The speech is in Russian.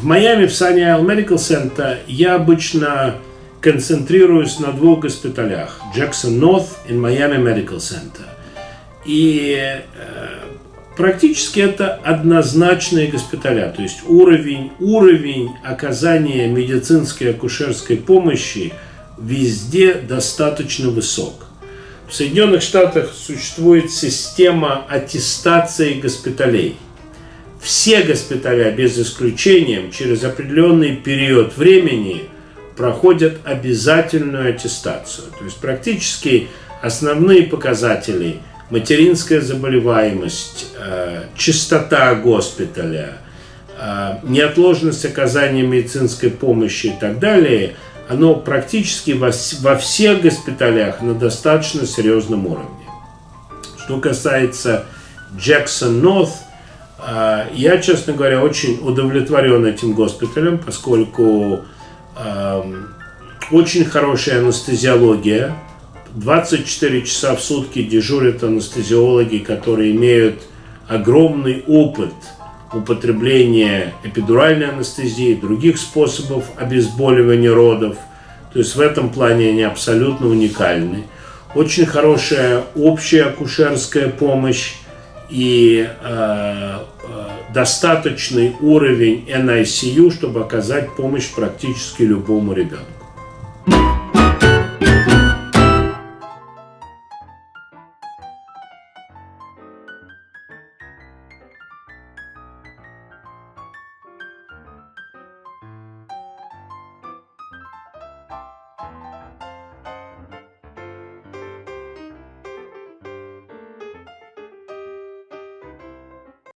в Майами, в Sunny Isle Medical Center, я обычно концентрируюсь на двух госпиталях. Jackson North и Miami Medical Center. И э, практически это однозначные госпиталя. То есть уровень, уровень оказания медицинской акушерской помощи везде достаточно высок. В Соединенных Штатах существует система аттестации госпиталей. Все госпиталя, без исключения, через определенный период времени проходят обязательную аттестацию. То есть практически основные показатели – материнская заболеваемость, э, чистота госпиталя, э, неотложность оказания медицинской помощи и так далее – оно практически во, всех госпиталях на достаточно серьезном уровне. Что касается Джексон Норт, я, честно говоря, очень удовлетворен этим госпиталем, поскольку очень хорошая анестезиология. 24 часа в сутки дежурят анестезиологи, которые имеют огромный опыт – употребление эпидуральной анестезии, других способов обезболивания родов. То есть в этом плане они абсолютно уникальны. Очень хорошая общая акушерская помощь и э, э, достаточный уровень NICU, чтобы оказать помощь практически любому ребенку.